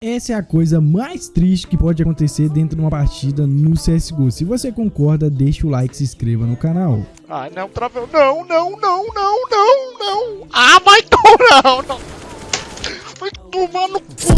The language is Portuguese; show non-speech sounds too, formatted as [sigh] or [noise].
Essa é a coisa mais triste que pode acontecer dentro de uma partida no CSGO. Se você concorda, deixa o like e se inscreva no canal. Ai, não, travou. Não, não, não, não, não, não. Ah, vai, tomar, [laughs] não. Vai tomar no cu.